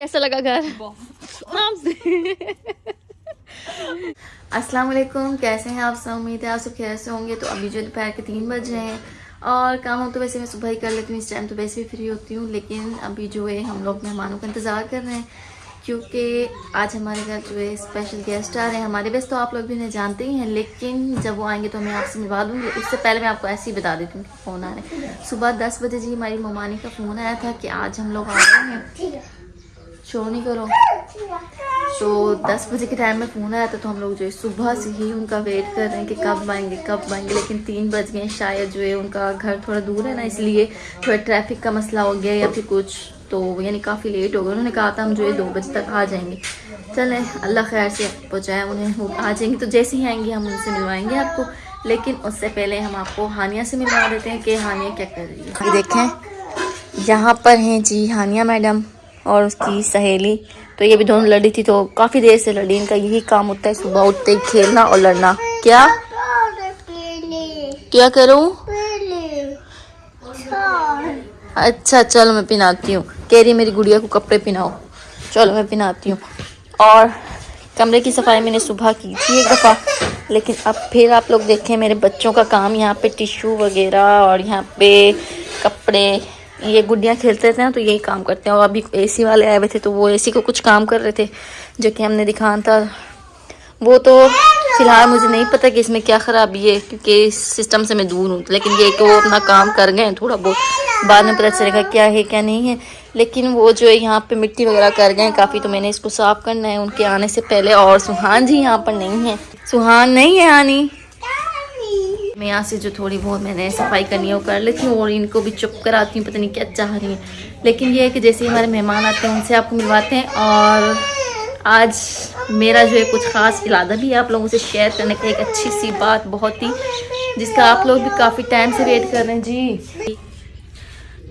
کیسا لگا گھر؟ ہاں. السلام علیکم، کیسے ہیں آپ؟ سب امید ہے آپ سب کیسے ہوں گے۔ تو ابھی جو دوپہر کے تین بج رہے ہیں اور کام ہو تو ویسے میں صبح ہی کر لیتی ہوں، اس ٹائم تو ویسے بھی فری ہوتی ہوں، لیکن ابھی جو ہے ہم لوگ مہمانوں کا انتظار کر رہے ہیں، کیونکہ آج ہمارے گھر جو ہے اسپیشل گیسٹ آ رہے ہیں۔ ہمارے بیس تو آپ لوگ بھی انہیں جانتے ہی ہیں، لیکن جب وہ آئیں گے تو میں آپ سے ملوا دوں گی۔ اس سے پہلے میں آپ کو ایسے ہی بتا دیتی ہوں کہ فون آ رہے ہیں صبح دس بجے جی ہماری ممانی کا فون آیا تھا کہ آج ہم لوگ آ رہے ہیں۔ شور نہیں کرو۔ تو دس بجے کے ٹائم میں فون آیا تھا تو ہم لوگ جو ہے صبح سے ہی ان کا ویٹ کر رہے ہیں کہ کب آئیں گے، کب آئیں گے۔ لیکن تین بج گئے شاید جو ہے ان کا گھر تھوڑا دور ہے نا، اس لیے تھوڑا ٹریفک کا مسئلہ ہو گیا یا پھر کچھ۔ تو یعنی کافی لیٹ ہو گیا انہوں نے کہا تھا ہم جو ہے دو بجے تک آ جائیں گے۔ چلیں، اللہ خیر سے پہنچائے انہیں۔ وہ آ جائیں گے تو جیسے ہی آئیں گے ہم ان سے ملوائیں گے آپ کو۔ لیکن اس سے پہلے ہم آپ کو ہانیہ سے ملوا دیتے ہیں کہ ہانیہ کیا کر رہی ہے۔ دیکھیں، یہاں پر ہیں جی ہانیہ میڈم۔ اور اس کی سہیلی تو یہ بھی دونوں لڑی تھی تو کافی دیر سے لڑی، ان کا یہی کام ہوتا ہے صبح اٹھتے ہی کھیلنا اور لڑنا۔ کیا؟ کیا کروں؟ اچھا چلو میں پہناتی ہوں۔ کہہ رہی میری گڑیا کو کپڑے پہناؤ۔ چلو میں پہناتی ہوں۔ اور کمرے کی صفائی میں نے صبح کی تھی ایک دفعہ، لیکن اب پھر آپ لوگ دیکھیں میرے بچوں کا کام یہاں پہ ٹیشو وغیرہ اور یہاں پہ کپڑے۔ یہ گڈیاں کھیلتے تھے نا تو یہی کام کرتے ہیں۔ اور ابھی اے سی والے آئے ہوئے تھے تو وہ اے سی کو کچھ کام کر رہے تھے جو کہ ہم نے دکھانا تھا۔ وہ تو فی الحال مجھے نہیں پتا کہ اس میں کیا خرابی ہے کیونکہ اس سسٹم سے میں دور ہوں۔ لیکن یہ کہ وہ اپنا کام کر گئے ہیں تھوڑا بہت۔ بعد میں پتہ چلے گا کیا ہے کیا نہیں ہے۔ لیکن وہ جو ہے یہاں پہ مٹی وغیرہ کر گئے ہیں، کافی تو میں نے اس کو صاف کرنا ہے۔ ان کے آنے سے پہلے اور سہان جی یہاں پر نہیں ہے سہان نہیں ہے آنی۔ میں یہاں سے جو تھوڑی بہت میں نے صفائی کرنی ہے وہ کر لیتی ہوں اور ان کو بھی چپ کراتی ہوں، پتہ نہیں کیا چاہ رہی ہیں۔ لیکن یہ ہے کہ جیسے ہمارے مہمان آتے ہیں، ان سے آپ کو ملواتے ہیں اور آج میرا جو ہے کچھ خاص ارادہ بھی ہے آپ لوگوں سے شیئر کرنے کا، ایک اچھی سی بات بہت ہی، جس کا آپ لوگ بھی کافی ٹائم سے ویٹ کر رہے ہیں۔ جی۔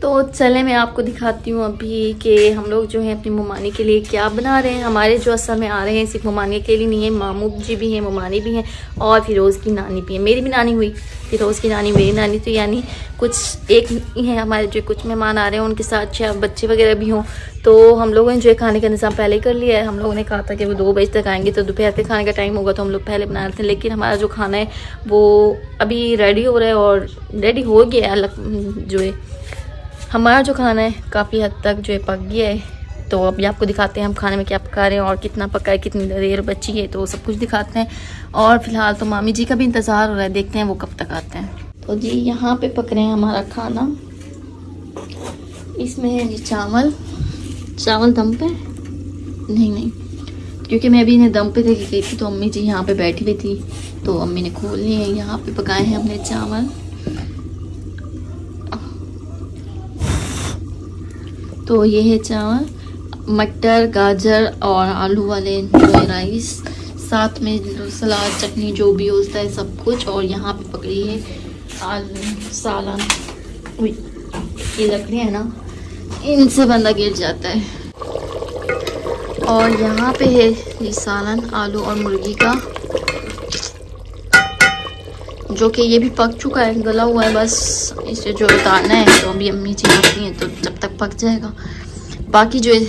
تو چلیں میں آپ کو دکھاتی ہوں ابھی کہ ہم لوگ جو ہیں اپنی ممانی کے لیے کیا بنا رہے ہیں۔ ہمارے جو اصل میں آ رہے ہیں صرف ممانی کے لیے نہیں ہے مامو جی بھی ہیں، ممانی بھی ہیں اور فیروز کی نانی بھی ہیں۔ میری بھی نانی ہوئی، فیروز کی نانی، میری نانی تو یعنی کچھ ایک ہیں، ہمارے جو کچھ مہمان آ رہے ہیں، ان کے ساتھ چھ بچے وغیرہ بھی ہوں۔ تو ہم لوگوں نے جو ہے کھانے کا نظام پہلے کر لیا ہے۔ ہم لوگوں نے کہا تھا کہ وہ دو بجے تک آئیں گے تو دوپہر کے کھانے کا ٹائم ہوگا تو ہم لوگ پہلے بنا رہے تھے۔ لیکن ہمارا جو کھانا ہے وہ ابھی ریڈی ہو رہا ہے اور ریڈی ہو گیا ہے۔ جو ہے ہمارا جو کھانا ہے کافی حد تک جو ہے پک گیا ہے، تو ابھی آپ کو دکھاتے ہیں ہم کھانے میں کیا پکا رہے ہیں اور کتنا پکا ہے، کتنی دیر بچی ہے، تو سب کچھ دکھاتے ہیں۔ اور فی الحال تو مامی جی کا بھی انتظار ہو رہا ہے، دیکھتے ہیں وہ کب تک آتے ہیں۔ تو جی یہاں پہ پک رہے ہیں ہمارا کھانا۔ اس میں ہے جی چاول۔ چاول دم پہ؟ نہیں نہیں۔ کیونکہ میں ابھی انہیں دم پہ دے کے گئی تھی، تو امی جی یہاں پہ بیٹھی ہوئی تھی۔ تو امی نے کھول لی ہے یہاں پہ پکائے ہیں ہم نے چاول۔ تو یہ ہے چاول، مٹر، گاجر اور آلو والے رائس، ساتھ میں سلاد، چٹنی، جو بھی ہوتا ہے سب کچھ، اور یہاں پہ پکڑی ہے سالن یہ لکڑی ہے نا، ان سے بندہ گر جاتا ہے۔ اور یہاں پہ ہے یہ سالن، آلو اور مرغی کا۔ جو کہ یہ بھی پک چکا ہے، گلا ہوا ہے، بس اسے جو اتارنا ہے تو ابھی امی جی چی ہوتی ہیں، تو جب تک پک جائے گا۔ باقی جو ہے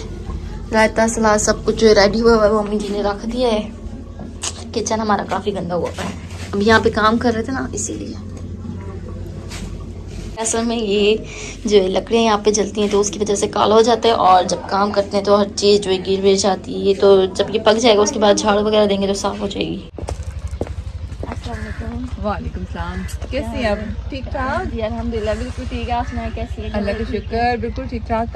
رائتا سلاد سب کچھ جو ہے ریڈی ہوا ہوا ہے، وہ امی جی نے رکھ دیا ہے۔ کچن ہمارا کافی گندا ہوا ہے۔ اب یہاں پہ کام کر رہے تھے نا، اسی لیے۔ اصل میں یہ جو لکڑیاں یہاں پہ جلتی ہیں، تو اس کی وجہ سے کالا ہو جاتا ہے اور جب کام کرتے ہیں تو ہر چیز جو ہے گر ور جاتی ہے۔ تو جب یہ پک جائے گا، اس کے بعد جھاڑ وغیرہ دیں گے تو صاف ہو جائے گی۔ وعلیکم السلام۔ کیسی ہیں آپ؟ ٹھیک ٹھاک؟ جی الحمد للہ بالکل ٹھیک ہے آپ سنائیں کیسی اللہ کا شکر بالکل ٹھیک ٹھاک۔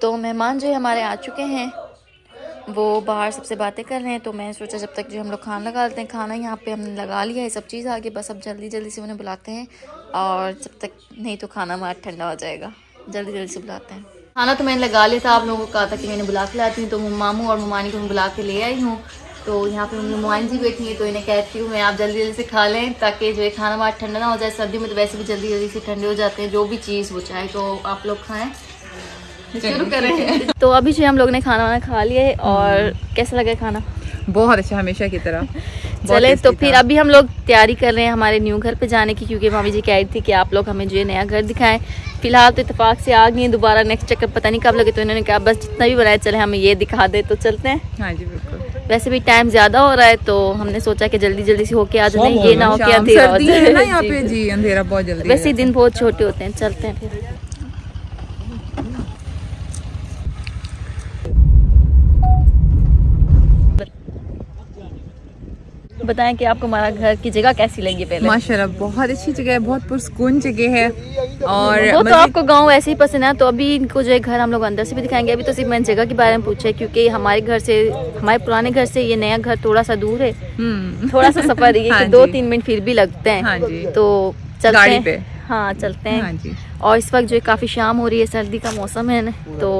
تو مہمان جو ہمارے آ چکے ہیں وہ باہر سب سے باتیں کر رہے ہیں تو میں سوچا جب تک جو ہم لوگ کھانا لگا لیتے ہیں کھانا یہاں پہ ہم نے لگا لیا ہے سب چیز آگے بس اب جلدی جلدی سے انہیں بلاتے ہیں اور جب تک نہیں تو کھانا ہمارا ٹھنڈا ہو جائے گا۔ جلدی جلدی سے بلاتے ہیں۔ کھانا تو میں نے لگا لیا تھا آپ لوگوں کو کہا تھا کہ میں نے بلا کے لاتی ہوں تو ماموں اور ممانی کو میں بلا کے لے آئی ہوں۔ تو یہاں پہ ممائن جی بیٹھی ہیں تو انہیں کہتی ہوں میں آپ جلدی جلدی سے کھا لیں تاکہ جو ہے کھانا ہمارا ٹھنڈا نہ ہو جائے سردی میں تو ویسے بھی جلدی جلدی سے ٹھنڈے ہو جاتے ہیں جو بھی چیز وہ چاہے تو آپ لوگ کھائیں۔ شروع کریں۔ تو ابھی جو ہم لوگ نے کھانا وانا کھا لیا ہے اور کیسا لگا کھانا؟ بہت اچھا ہمیشہ کی طرح۔ چلے تو پھر۔ ابھی ہم لوگ تیاری کر رہے ہیں ہمارے نیو گھر پہ جانے کی کیونکہ مامی جی کہہ رہی تھی کہ آپ لوگ ہمیں جو ہے نیا گھر دکھائیں۔ فی الحال تو اتفاق سے آ گئی ہیں دوبارہ نیکسٹ چکر پتہ نہیں کب لگے تو انہوں نے کہا بس جتنا بھی بنائے چلے ہمیں یہ دکھا دے تو چلتے ہیں۔ ہاں جی بالکل۔ ویسے بھی ٹائم زیادہ ہو رہا ہے تو ہم نے سوچا کہ جلدی جلدی سے ہو کے آ جاتے ہیں یہ نہ ہو کہ شام اندھیرا ہو جائے جی۔ جی ویسے دن بہت چھوٹے ہوتے ہیں چلتے ہیں۔ پھر بتائیں کہ آپ کو ہمارا گھر کی جگہ کیسی لگی پہلے؟ ماشاءاللہ بہت اچھی جگہ ہے بہت پرسکون جگہ ہے اور وہ تو آپ کو گاؤں ایسے ہی پسند ہے تو ابھی ان کو جو ہے گھر ہم لوگ اندر سے بھی دکھائیں گے۔ ابھی تو صرف میں نے جگہ کے بارے میں پوچھا ہے کیونکہ ہمارے گھر سے ہمارے پرانے گھر سے یہ نیا گھر تھوڑا سا دور ہے۔ تھوڑا سا سفر ہے ہاں کہ دو جی۔ تین منٹ پھر بھی لگتے ہیں۔ ہاں جی۔ تو چلتے ہیں۔ ہاں چلتے ہیں۔ ہاں جی۔ اور اس وقت جو ہے کافی شام ہو رہی ہے سردی کا موسم ہے نا تو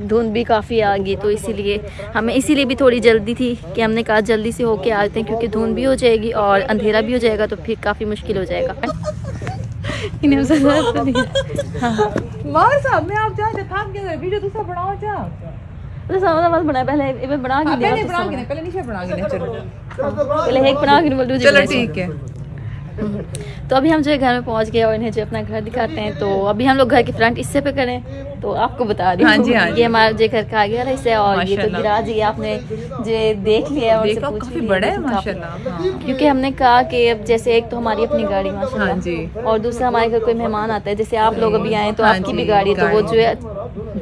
دھند بھی کافی آ گئی تو اسی لیے ہمیں اسی لیے بھی تھوڑی جلدی تھی کہ ہم نے کہا جلدی سے ہو کے آتے ہیں کیونکہ دھند بھی ہو جائے گی اور اندھیرا بھی ہو جائے گا تو پھر کافی مشکل ہو جائے گا۔ نہیں۔ ہاں۔ بنا پہلے ایک بنا کے بنا بنا بنا چلو ٹھیک ہے۔ تو ابھی ہم جو ہے گھر میں پہنچ گئے اور انہیں جو اپنا گھر دکھاتے ہیں تو ابھی ہم لوگ گھر کے فرنٹ حصے پہ کریں تو آپ کو بتا رہی ہاں جی، ہاں جی۔ یہ ہمارا جو گھر کا آگے والا حصہ ہے اور یہ تو۔ گراج یہ آپ نے جو دیکھ لیا اور ہاں کیونکہ ہم نے کہا کہ اب جیسے ایک تو ہماری اپنی گاڑی ماشاءاللہ ہاں جی۔ اور دوسرا ہمارے گھر کوئی مہمان آتا ہے جیسے آپ لوگ ابھی آئے تو آپ کی بھی گاڑی ہے تو وہ۔ جو ہے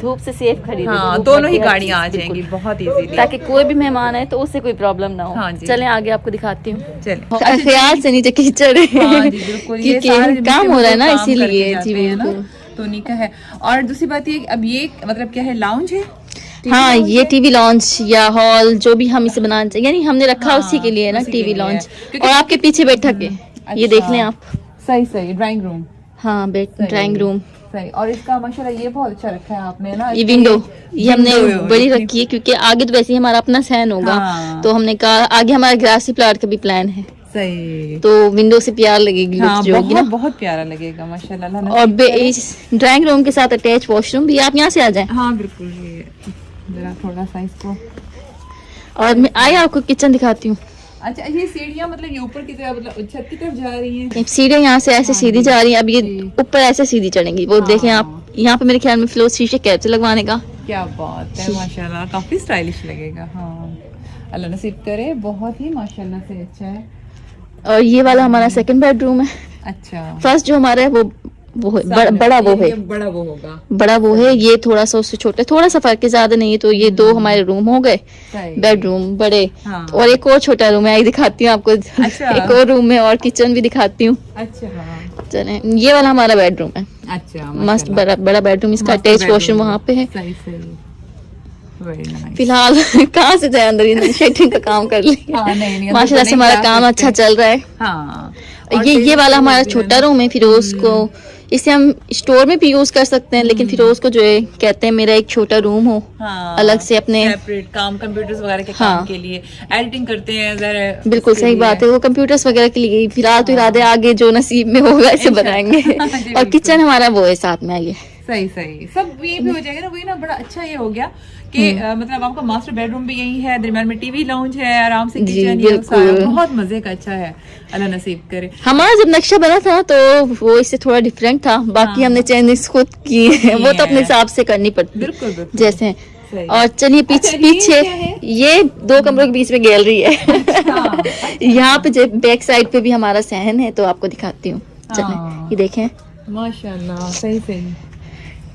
دھوپ سے سیف گی، ہاں دونوں ہی گاڑیاں آ جائیں گی۔ بہت ایزیلی تاکہ کوئی بھی مہمان آئے تو اس سے کوئی پرابلم نہ ہو۔ ہاں جی۔ چلیں آگے آپ کو دکھاتی ہوں۔ چلیں۔ خیال سے نیچے کیچڑ ہاں جی کام ہو رہا ہے نا اسی لیے جی بالکل۔ تو نکا ہے۔ اور دوسری بات یہ اب یہ مطلب کیا ہے لاؤنج ہے؟ ہاں یہ ٹی وی لانچ یا ہال جو بھی ہم اسے بنانا چاہیے یعنی ہم نے رکھا ہاں، اسی کے لیے نا ٹی وی ہے۔ لانچ اور آپ کے پیچھے بیٹھا کے۔ یہ دیکھ لیں آپ۔ صحیح صحیح ڈرائنگ روم ہاں ڈرائنگ روم صحیح۔ اور اس کا ماشاءاللہ یہ بہت اچھا رکھا ہے آپ نے نا یہ ونڈو یہ ہم نے بڑی رکھی ہے کیونکہ آگے تو ویسے ہی ہمارا اپنا سہن ہوگا۔ ہاں۔ تو ہم نے کہا آگے ہمارا گراسی پلاٹ کا بھی پلان ہے۔ صحیح۔ تو ونڈو سے پیار لگے گی ہاں جو ہوگی نا۔ بہت پیارا لگے گا ماشاءاللہ۔ اللہ اور ڈرائنگ روم کے ساتھ اٹیچ واش روم بھی آپ یہاں سے آ جائیں۔ ہاں بالکل ذرا تھوڑا سا اس کو۔ اور میں آئے آپ کو کچن دکھاتی ہوں۔ اچھا یہ سیڑھیاں مطلب یہ اوپر کی طرف مطلب چھت کی طرف جا رہی ہیں؟ سیڑھیاں یہاں سے ایسے سیدھی جا رہی ہیں اب یہ اوپر ایسے سیدھی چڑھیں گی۔ وہ دیکھیں آپ یہاں پہ میرے خیال میں فلور شیشے کیچ لگوانے کا۔ کیا بات ہے ماشاءاللہ کافی اسٹائلش لگے گا۔ ہاں۔ اللہ نصیب کرے بہت ہی ماشاءاللہ سے اچھا ہے۔ اور یہ والا ہمارا سیکنڈ بیڈ روم ہے۔ اچھا۔ فرسٹ جو ہمارا ہے وہ وہ بڑا- وہ ہے۔ بڑا وہ ہوگا۔ بڑا وہ ہے یہ تھوڑا سا اس سے چھوٹا ہے تھوڑا سا فرق ہے زیادہ نہیں ہے تو یہ دو ہمارے روم ہو گئے۔ بیڈ روم بڑے۔ ہاں۔ اور ایک اور چھوٹا روم ہے دکھاتی ہوں آپ کو۔ اچھا۔ ایک اور روم ہے اور کچن بھی دکھاتی ہوں۔ اچھا ہاں۔ چلیں یہ والا ہمارا بیڈ روم ہے۔ اچھا مست بڑا بڑا بیڈ روم اس کا اٹیچ واش روم وہاں پہ ہے۔ فی الحال کہاں سے جائے اندر شیٹنگ کا کام کر ہاں، اندر ماشاء اللہ سے ہمارا کام۔ اچھا چل رہا ہے۔ ہاں۔ یہ یہ والا ہمارا چھوٹا روم ہے فیروز کو۔ اسے ہم اسٹور میں بھی یوز کر سکتے ہیں لیکن فیروز کو جو ہے کہتے ہیں میرا ایک چھوٹا روم ہو۔ ہاں الگ سے اپنے کام کمپیوٹرز وغیرہ کے ہاں۔ کام کے لیے ایڈیٹنگ کرتے ہیں بالکل صحیح بات ہے وہ کمپیوٹرز وغیرہ کے لیے فی الحال تو ارادے آگے جو نصیب میں ہوگا اسے بنائیں گے۔ اور۔ کچن ہمارا وہ ہے ساتھ میں آئیے۔ صحیح صحیح۔ سب یہ بھی ہو جائے گا نا وہی نا بڑا اچھا یہ ہو گیا کہ مطلب آپ کا ماسٹر بیڈ روم بھی یہی ہے درمیان میں ٹی وی لاؤنج ہے آرام سے جی، کچن بہت مزے کا اچھا ہے۔ اللہ نصیب کرے۔ ہمارا جب نقشہ بنا تھا تو وہ اس سے تھوڑا ڈفرینٹ تھا۔ باقی ہم نے چینجز خود کی وہ تو اپنے۔ حساب سے کرنی پڑتی۔ بالکل جیسے۔ اور چلیے اچھا، پیچھے یہ پیچھے؟ یہ دو کمروں کے بیچ میں گیلری ہے۔ اچھا، یہاں پہ بیک سائڈ پہ بھی ہمارا سہن ہے تو آپ کو دکھاتی ہوں۔ چلیں ہاں۔ یہ دیکھیں۔ ماشاء اللہ صحیح صحیح۔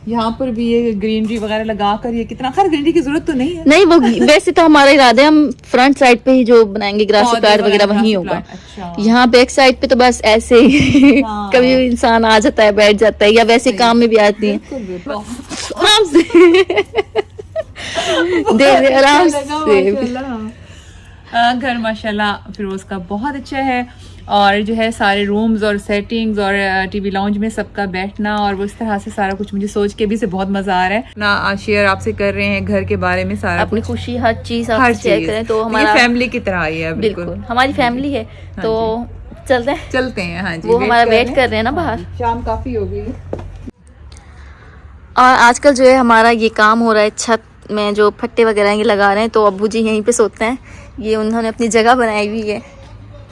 یہاں پر بھی یہ گرینری وغیرہ لگا کر یہ کتنا خیر گرینری کی ضرورت تو نہیں ہے۔ نہیں وہ ویسے تو ہمارا ارادہ ہے ہم فرنٹ سائڈ پہ ہی جو بنائیں گے پودے پلاٹ وغیرہ وہیں ہوگا۔ اچھا۔ یہاں بیک سائڈ پہ تو بس ایسے ہی ہاں۔ کبھی انسان آ جاتا ہے بیٹھ جاتا ہے یا ویسے کام میں بھی آتی ہیں۔ بالکل بالکل۔ آرام سے دے دے آرام سے۔ گھر ماشاء اللہ فیروز کا بہت اچھا ہے۔ اور جو ہے سارے رومز اور سیٹنگز اور ٹی وی لاؤنج میں سب کا بیٹھنا اور وہ اس طرح سے سارا کچھ مجھے سوچ کے بھی سے بہت مزہ آ رہا ہے۔ نا شیئر آپ سے کر رہے ہیں گھر کے بارے میں سارا اپنی خوشی ہر چیز ہر آپ شیئر چیز۔ کریں تو یہ ہمارا فیملی کی طرح ہی ہے بالکل۔ ہماری فیملی ہے تو چلتے ہیں۔ چلتے ہیں ہاں جی وہ ہمارا ویٹ کر رہے ہیں۔ نا باہر۔ شام کافی ہو گئی۔ اور آج کل جو ہے ہمارا یہ کام ہو رہا ہے چھت میں جو پھٹے وغیرہ یہ لگا رہے ہیں تو ابو جی یہیں پہ سوتے ہیں۔ یہ انہوں نے اپنی جگہ بنائی ہوئی ہے۔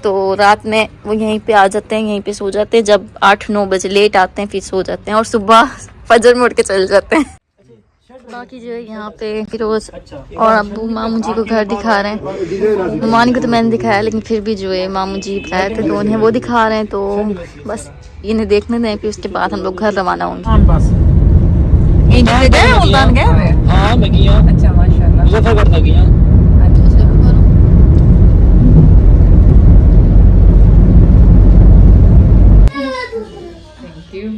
تو رات میں وہ یہیں پہ آ جاتے ہیں یہیں پہ سو جاتے ہیں۔ جب آٹھ نو بجے لیٹ آتے ہیں پھر سو جاتے ہیں اور صبح فجر میں اٹھ کے چل جاتے ہیں۔ باقی جو ہے یہاں پہ فیروز اور ابو ماموں جی کو گھر دکھا رہے ہیں۔ ممانی کو تو میں نے دکھایا لیکن پھر بھی جو ہے ماموں جی بتایا تھے تو انہیں وہ دکھا رہے ہیں۔ تو بس انہیں دیکھنے دیں پھر اس کے بعد ہم لوگ گھر روانہ ہوں گے۔ گئے گئے ہاں میں گیا۔ اچھا ماشاء اللہ مظفر گڑھ گیا تھینک یو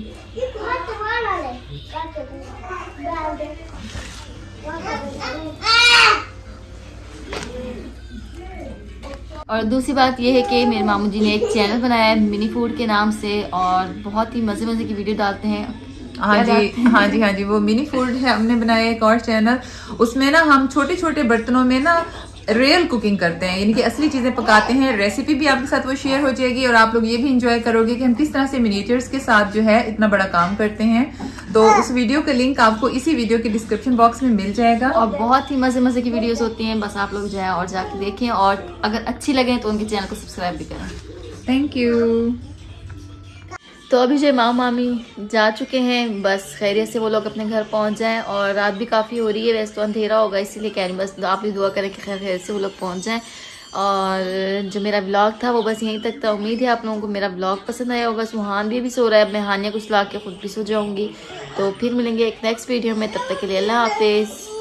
اور دوسری بات یہ ہے کہ میرے ماموں جی نے ایک چینل بنایا ہے منی فوڈ کے نام سے اور بہت ہی مزے مزے کی ویڈیو ڈالتے ہیں۔ ہاں جی ہاں جی ہاں جی وہ منی فوڈ ہے ہم نے بنایا ایک اور چینل۔ اس میں نا ہم چھوٹے چھوٹے برتنوں میں نا ریئل کوکنگ کرتے ہیں یعنی کہ اصلی چیزیں پکاتے ہیں ریسیپی بھی آپ کے ساتھ وہ شیئر ہو جائے گی اور آپ لوگ یہ بھی انجوائے کرو گے کہ ہم کس طرح سے منیچرز کے ساتھ جو ہے اتنا بڑا کام کرتے ہیں۔ تو اس ویڈیو کا لنک آپ کو اسی ویڈیو کے ڈسکرپشن باکس میں مل جائے گا۔ اور بہت ہی مزے مزے کی ویڈیوز ہوتی ہیں بس آپ لوگ جائیں اور جا کے دیکھیں اور اگر اچھی لگیں تو ان کے چینل کو سبسکرائب بھی کریں۔ تھینک یو تو ابھی جو ماں مامی جا چکے ہیں، بس خیریت سے وہ لوگ اپنے گھر پہنچ جائیں اور رات بھی کافی ہو رہی ہے، ویسے تو اندھیرا ہوگا، اسی لیے کہہ رہی بس آپ بھی دعا کریں کہ خیر خیر سے وہ لوگ پہنچ جائیں۔ اور جو میرا بلاگ تھا وہ بس یہیں تک تھا، امید ہے آپ لوگوں کو میرا بلاگ پسند آیا ہوگا۔ سبحان بھی ابھی سو رہا ہے میں ہانیہ کو سلا کے خود بھی سو جاؤں گی۔ تو پھر ملیں گے ایک نیکسٹ ویڈیو میں، تب تک کے لیے اللہ حافظ۔